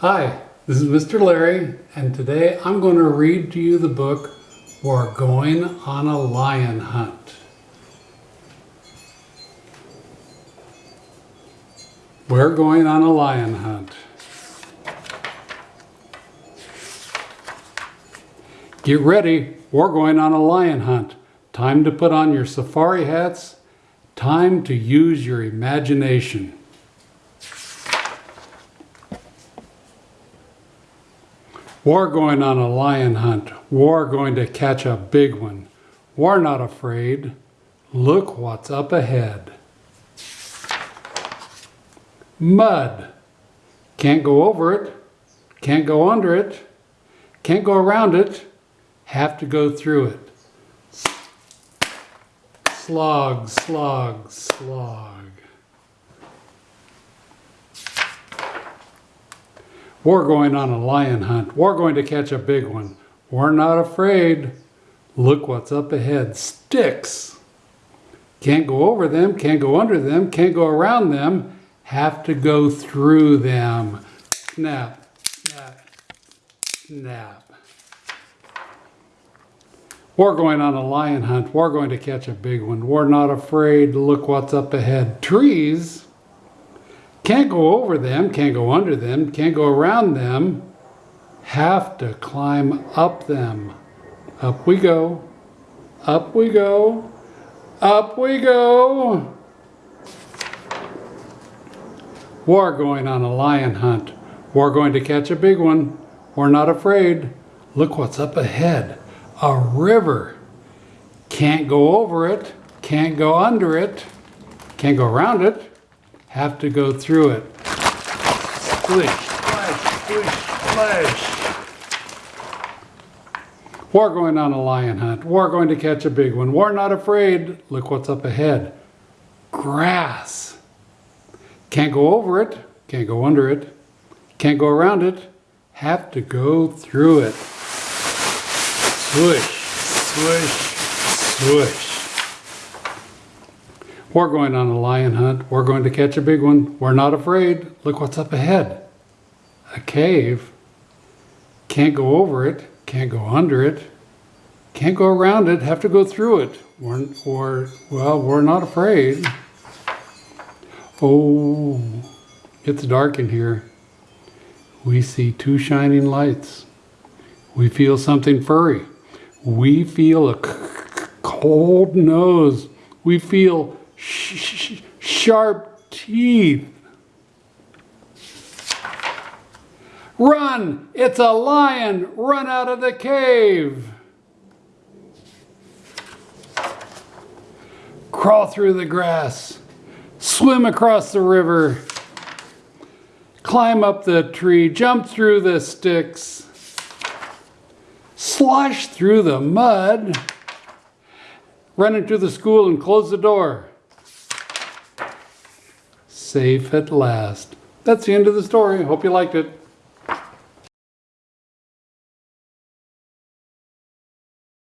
Hi, this is Mr. Larry, and today I'm going to read to you the book We're Going on a Lion Hunt. We're going on a lion hunt. Get ready, we're going on a lion hunt. Time to put on your safari hats. Time to use your imagination. We're going on a lion hunt. We're going to catch a big one. We're not afraid. Look what's up ahead. Mud. Can't go over it. Can't go under it. Can't go around it. Have to go through it. Slog, slog, slog. We're going on a lion hunt. We're going to catch a big one. We're not afraid. Look what's up ahead. Sticks. Can't go over them, can't go under them, can't go around them. Have to go through them. Snap, snap, snap. We're going on a lion hunt. We're going to catch a big one. We're not afraid. Look what's up ahead. Trees. Can't go over them, can't go under them, can't go around them. Have to climb up them. Up we go. Up we go. Up we go. We're going on a lion hunt. We're going to catch a big one. We're not afraid. Look what's up ahead. A river. Can't go over it. Can't go under it. Can't go around it have to go through it. Splish, splash, splish, splash. We're going on a lion hunt. We're going to catch a big one. We're not afraid. Look what's up ahead. Grass. Can't go over it. Can't go under it. Can't go around it. Have to go through it. Swish, swish, swish. We're going on a lion hunt. We're going to catch a big one. We're not afraid. Look what's up ahead. A cave. Can't go over it. Can't go under it. Can't go around it. Have to go through it. Or, well, we're not afraid. Oh, it's dark in here. We see two shining lights. We feel something furry. We feel a cold nose. We feel sh sharp teeth. Run! It's a lion! Run out of the cave! Crawl through the grass. Swim across the river. Climb up the tree. Jump through the sticks. Slosh through the mud. Run into the school and close the door safe at last. That's the end of the story. Hope you liked it.